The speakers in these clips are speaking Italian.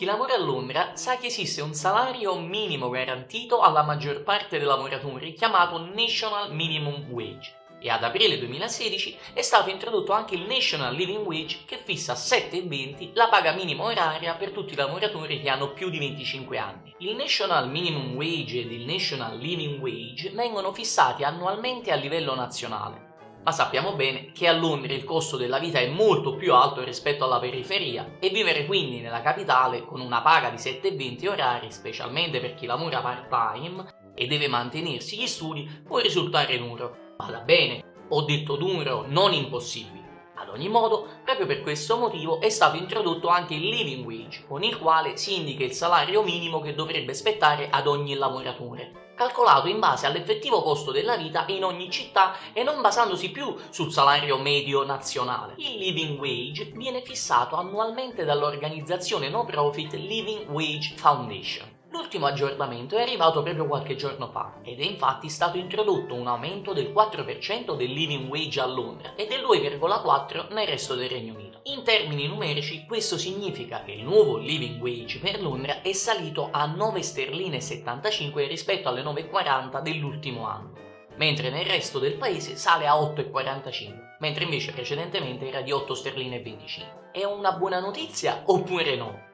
Chi lavora a Londra sa che esiste un salario minimo garantito alla maggior parte dei lavoratori chiamato National Minimum Wage e ad aprile 2016 è stato introdotto anche il National Living Wage che fissa a 7,20 la paga minima oraria per tutti i lavoratori che hanno più di 25 anni. Il National Minimum Wage ed il National Living Wage vengono fissati annualmente a livello nazionale ma sappiamo bene che a Londra il costo della vita è molto più alto rispetto alla periferia e vivere quindi nella capitale con una paga di 7,20 orari, specialmente per chi lavora part-time e deve mantenersi gli studi, può risultare duro. Vada bene, ho detto duro, non impossibile. Ad ogni modo, proprio per questo motivo è stato introdotto anche il living wage, con il quale si indica il salario minimo che dovrebbe spettare ad ogni lavoratore, calcolato in base all'effettivo costo della vita in ogni città e non basandosi più sul salario medio nazionale. Il living wage viene fissato annualmente dall'organizzazione no profit Living Wage Foundation L'ultimo aggiornamento è arrivato proprio qualche giorno fa ed è infatti stato introdotto un aumento del 4% del living wage a Londra e del 2,4% nel resto del Regno Unito. In termini numerici questo significa che il nuovo living wage per Londra è salito a 9 sterline 75 rispetto alle 9,40 dell'ultimo anno mentre nel resto del paese sale a 8,45, mentre invece precedentemente era di 8 sterline 25. È una buona notizia oppure no?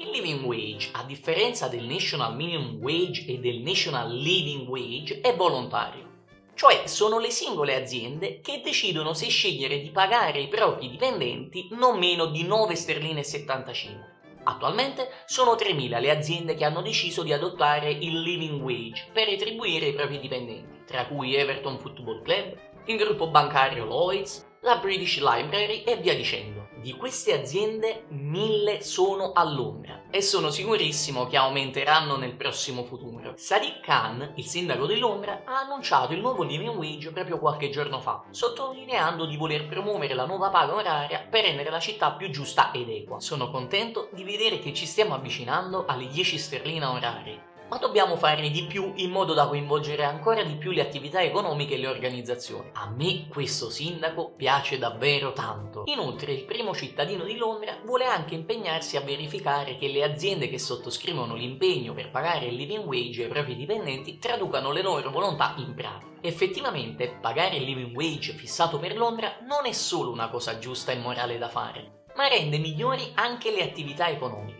Il living wage, a differenza del National Minimum Wage e del National Living Wage, è volontario. Cioè sono le singole aziende che decidono se scegliere di pagare i propri dipendenti non meno di 9 sterline 75. Attualmente sono 3.000 le aziende che hanno deciso di adottare il living wage per retribuire i propri dipendenti, tra cui Everton Football Club, il gruppo bancario Lloyds, la British Library e via dicendo. Di queste aziende, mille sono a Londra e sono sicurissimo che aumenteranno nel prossimo futuro. Sadiq Khan, il sindaco di Londra, ha annunciato il nuovo living wage proprio qualche giorno fa, sottolineando di voler promuovere la nuova paga oraria per rendere la città più giusta ed equa. Sono contento di vedere che ci stiamo avvicinando alle 10 sterline orarie ma dobbiamo fare di più in modo da coinvolgere ancora di più le attività economiche e le organizzazioni. A me questo sindaco piace davvero tanto. Inoltre il primo cittadino di Londra vuole anche impegnarsi a verificare che le aziende che sottoscrivono l'impegno per pagare il living wage ai propri dipendenti traducano le loro volontà in pratica. Effettivamente pagare il living wage fissato per Londra non è solo una cosa giusta e morale da fare, ma rende migliori anche le attività economiche.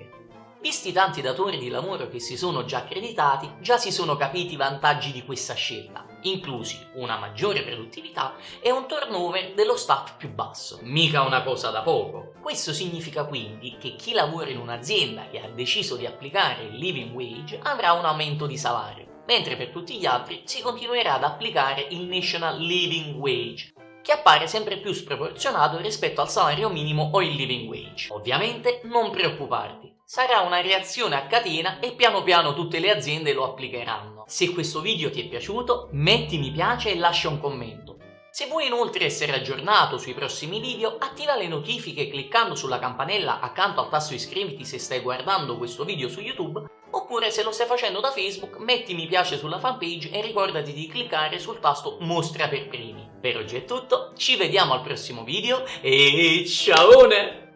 Visti tanti datori di lavoro che si sono già accreditati, già si sono capiti i vantaggi di questa scelta, inclusi una maggiore produttività e un turnover dello staff più basso. Mica una cosa da poco. Questo significa quindi che chi lavora in un'azienda che ha deciso di applicare il living wage avrà un aumento di salario, mentre per tutti gli altri si continuerà ad applicare il National Living Wage, che appare sempre più sproporzionato rispetto al salario minimo o il living wage. Ovviamente non preoccuparti, sarà una reazione a catena e piano piano tutte le aziende lo applicheranno. Se questo video ti è piaciuto metti mi piace e lascia un commento. Se vuoi inoltre essere aggiornato sui prossimi video, attiva le notifiche cliccando sulla campanella accanto al tasto iscriviti se stai guardando questo video su YouTube, oppure se lo stai facendo da Facebook, metti mi piace sulla fanpage e ricordati di cliccare sul tasto mostra per primi. Per oggi è tutto, ci vediamo al prossimo video e ciao!